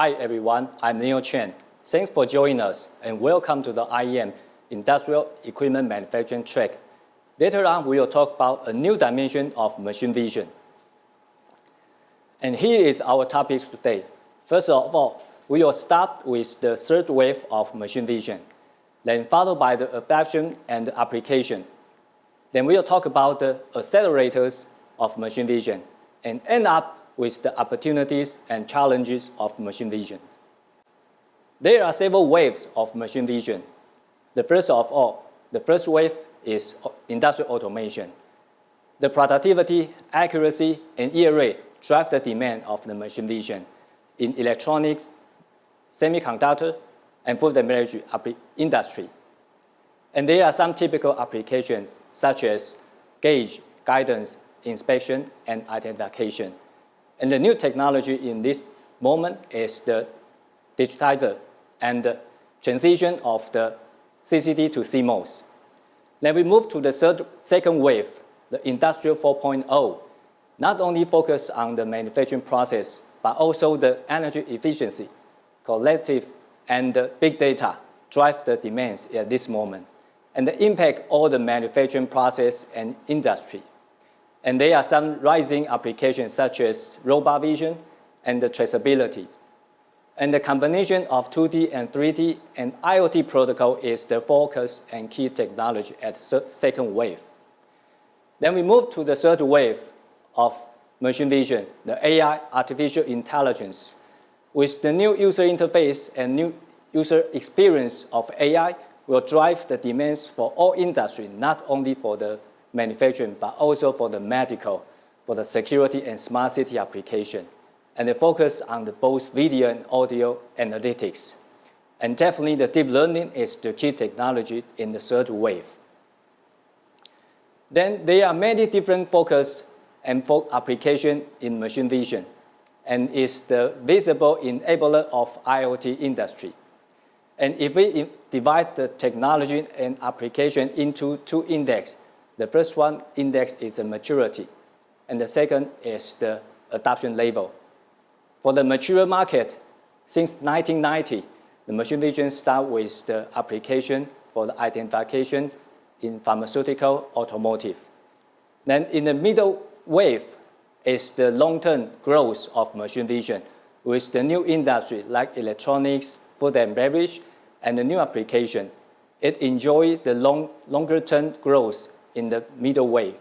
Hi everyone, I'm Neil Chen. Thanks for joining us and welcome to the IEM Industrial Equipment Manufacturing track. Later on, we will talk about a new dimension of machine vision. And here is our topics today. First of all, we will start with the third wave of machine vision, then followed by the adoption and application. Then we will talk about the accelerators of machine vision and end up with the opportunities and challenges of machine vision. There are several waves of machine vision. The first of all, the first wave is industrial automation. The productivity, accuracy, and yield rate drive the demand of the machine vision in electronics, semiconductor, and food and beverage industry. And there are some typical applications such as gauge, guidance, inspection, and identification. And the new technology in this moment is the digitizer and the transition of the CCD to CMOS. Then we move to the third, second wave, the Industrial 4.0, not only focus on the manufacturing process, but also the energy efficiency, collective, and big data drive the demands at this moment, and the impact all the manufacturing process and industry. And there are some rising applications such as robot vision and the traceability. And the combination of 2D and 3D and IoT protocol is the focus and key technology at second wave. Then we move to the third wave of machine vision, the AI, artificial intelligence. With the new user interface and new user experience of AI will drive the demands for all industry, not only for the manufacturing, but also for the medical, for the security and smart city application and they focus on the both video and audio analytics. And definitely the deep learning is the key technology in the third wave. Then there are many different focus and application in machine vision and is the visible enabler of IoT industry. And if we divide the technology and application into two index, the first one index is the maturity, and the second is the adoption level. For the mature market, since 1990, the machine vision start with the application for the identification in pharmaceutical automotive. Then in the middle wave is the long-term growth of machine vision with the new industry like electronics, food and beverage, and the new application. It enjoy the long, longer term growth in the middle way.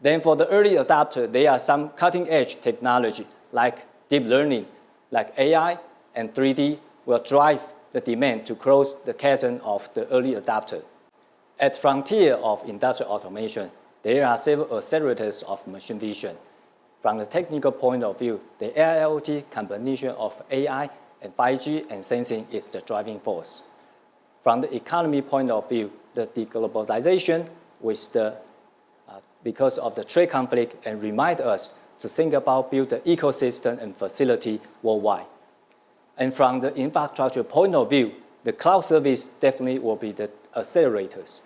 Then for the early adopter, there are some cutting edge technology like deep learning, like AI and 3D will drive the demand to close the chasm of the early adopter. At frontier of industrial automation, there are several accelerators of machine vision. From the technical point of view, the AIoT combination of AI and 5G and sensing is the driving force. From the economy point of view, the deglobalization with the, uh, because of the trade conflict and remind us to think about build the ecosystem and facility worldwide. And from the infrastructure point of view, the cloud service definitely will be the accelerators.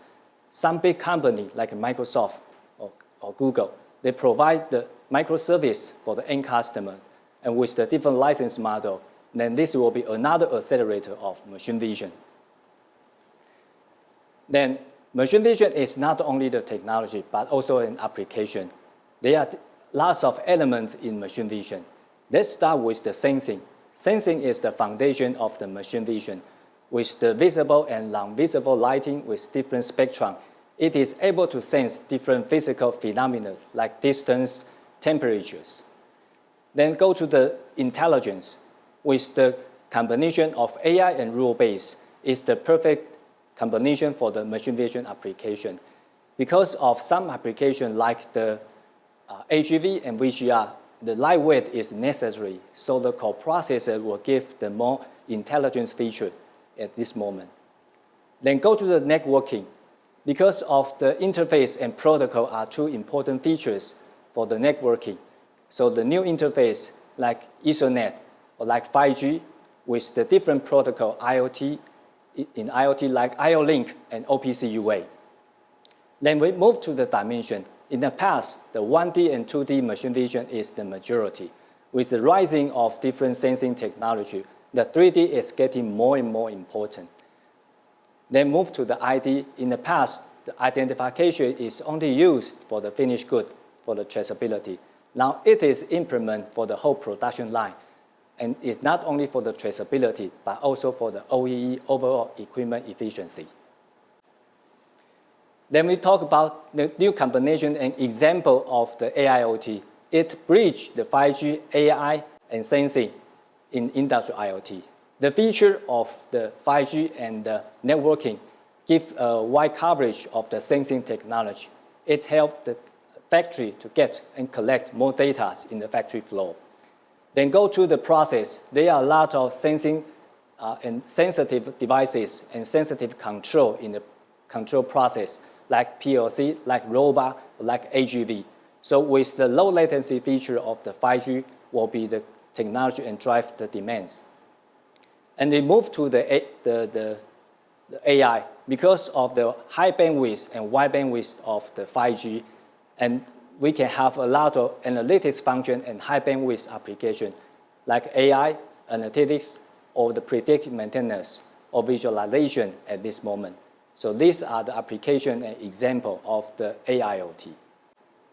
Some big company like Microsoft or, or Google, they provide the microservice for the end customer. And with the different license model, then this will be another accelerator of machine vision. Then machine vision is not only the technology, but also an application. There are lots of elements in machine vision. Let's start with the sensing. Sensing is the foundation of the machine vision. With the visible and non-visible lighting with different spectrum, it is able to sense different physical phenomena like distance, temperatures. Then go to the intelligence. With the combination of AI and rule-based is the perfect combination for the machine vision application. Because of some application like the uh, HEV and VGR, the lightweight is necessary, so the coprocessor will give the more intelligence feature at this moment. Then go to the networking. Because of the interface and protocol are two important features for the networking. So the new interface like Ethernet or like 5G with the different protocol IoT, in IoT like IO-Link and OPC UA. Then we move to the dimension in the past, the 1D and 2D machine vision is the majority. with the rising of different sensing technology, the 3D is getting more and more important. Then move to the ID. In the past, the identification is only used for the finished good, for the traceability. Now it is implemented for the whole production line. And it's not only for the traceability, but also for the OEE, overall equipment efficiency. Then we talk about the new combination and example of the AIoT. It bridges the 5G, AI, and sensing in industrial IoT. The feature of the 5G and the networking give a wide coverage of the sensing technology. It helps the factory to get and collect more data in the factory floor. Then go to the process. There are a lot of sensing uh, and sensitive devices and sensitive control in the control process, like PLC, like robot, like AGV. So with the low latency feature of the 5G will be the technology and drive the demands. And they move to the, the, the, the AI because of the high bandwidth and wide bandwidth of the 5G, and we can have a lot of analytics function and high bandwidth application like AI, analytics, or the predictive maintenance or visualization at this moment. So these are the application and example of the AIoT.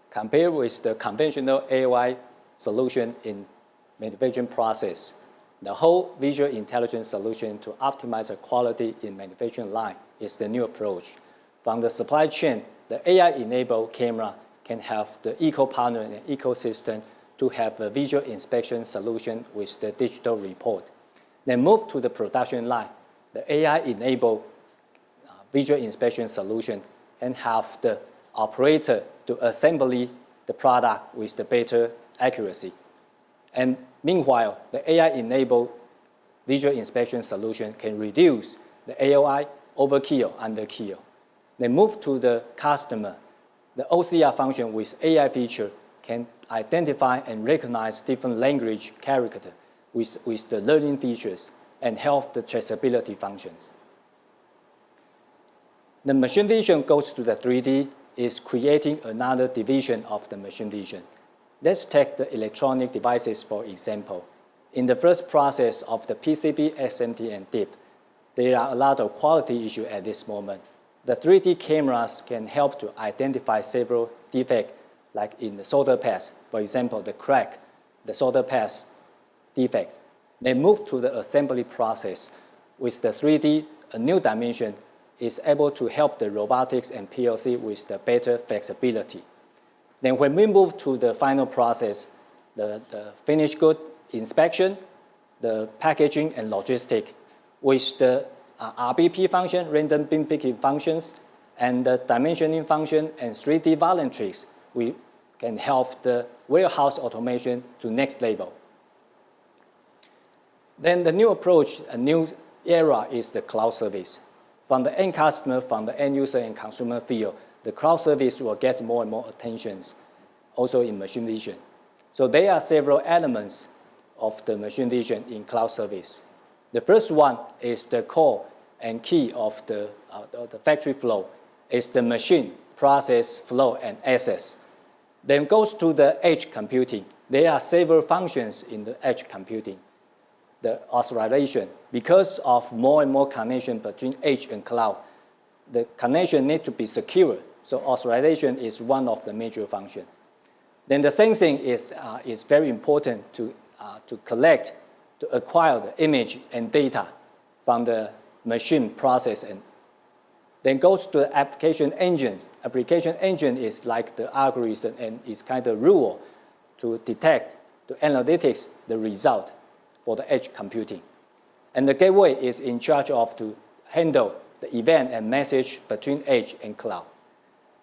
Compared with the conventional AI solution in manufacturing process, the whole visual intelligence solution to optimize the quality in manufacturing line is the new approach. From the supply chain, the AI-enabled camera can have the eco-partner and ecosystem to have a visual inspection solution with the digital report. Then move to the production line. The AI-enabled uh, visual inspection solution and have the operator to assembly the product with the better accuracy. And meanwhile, the AI-enabled visual inspection solution can reduce the AOI overkill, underkill. Then move to the customer. The OCR function with AI feature can identify and recognize different language character with, with the learning features and help the traceability functions. The machine vision goes to the 3D is creating another division of the machine vision. Let's take the electronic devices for example. In the first process of the PCB, SMT, and DIP, there are a lot of quality issues at this moment. The 3D cameras can help to identify several defects, like in the solder pads, for example, the crack, the solder pads defect. They move to the assembly process. With the 3D, a new dimension is able to help the robotics and PLC with the better flexibility. Then when we move to the final process, the, the finished good inspection, the packaging and logistic, with the uh, RBP function, random bin picking functions, and the dimensioning function and 3D volumetrics, we can help the warehouse automation to next level. Then the new approach, a new era is the cloud service. From the end customer, from the end user and consumer field, the cloud service will get more and more attention, also in machine vision. So there are several elements of the machine vision in cloud service. The first one is the core and key of the, uh, the factory flow is the machine, process, flow, and access. Then goes to the edge computing. There are several functions in the edge computing. The authorization, because of more and more connection between edge and cloud, the connection need to be secure so authorization is one of the major functions. Then the sensing is, uh, is very important to, uh, to collect, to acquire the image and data from the machine process. And then goes to the application engines. Application engine is like the algorithm and is kind of rule to detect, to analytics the result for the edge computing. And the gateway is in charge of to handle the event and message between edge and cloud.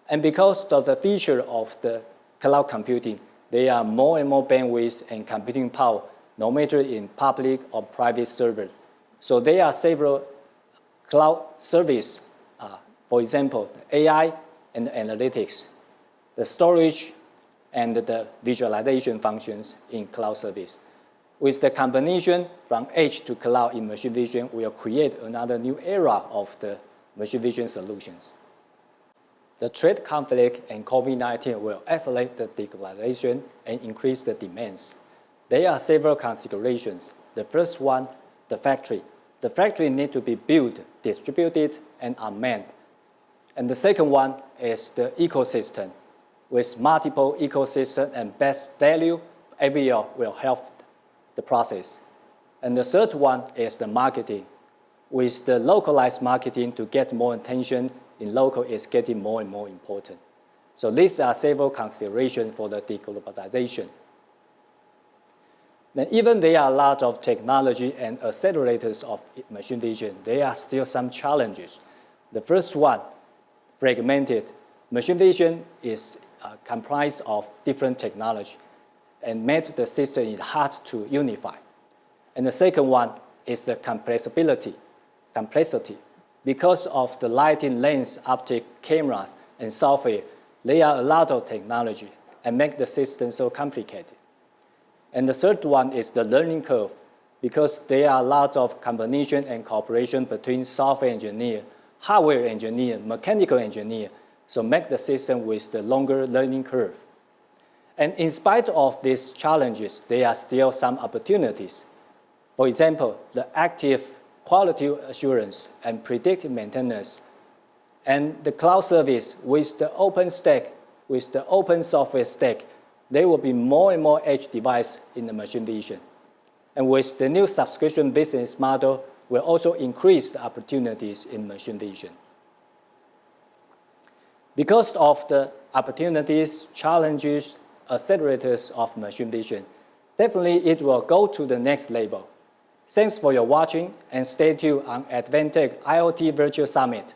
And because of the feature of the cloud computing, there are more and more bandwidth and computing power, no matter in public or private server. So there are several cloud service, uh, for example, AI and analytics, the storage and the visualization functions in cloud service. With the combination from edge to cloud in machine vision, we will create another new era of the machine vision solutions. The trade conflict and COVID-19 will accelerate the digitalization and increase the demands. there are several considerations. The first one, the factory. The factory need to be built, distributed, and unmanned. And the second one is the ecosystem. With multiple ecosystem and best value, every year will help the process. And the third one is the marketing. With the localized marketing to get more attention in local is getting more and more important. So these are several considerations for the deglobalization. Then even there are a lot of technology and accelerators of machine vision, there are still some challenges. The first one, fragmented. Machine vision is uh, comprised of different technology and made the system hard to unify. And the second one is the compressibility, complexity. Because of the lighting lens, optic cameras, and software, there are a lot of technology and make the system so complicated. And the third one is the learning curve, because there are a lot of combination and cooperation between software engineer, hardware engineer, mechanical engineer, so make the system with the longer learning curve. And in spite of these challenges, there are still some opportunities. For example, the active quality assurance and predictive maintenance and the cloud service with the open stack, with the open software stack, there will be more and more edge device in the machine vision. And with the new subscription business model, will also increase the opportunities in machine vision. Because of the opportunities, challenges, accelerators of machine vision, definitely it will go to the next level. Thanks for your watching and stay tuned on Advantech IoT Virtual Summit.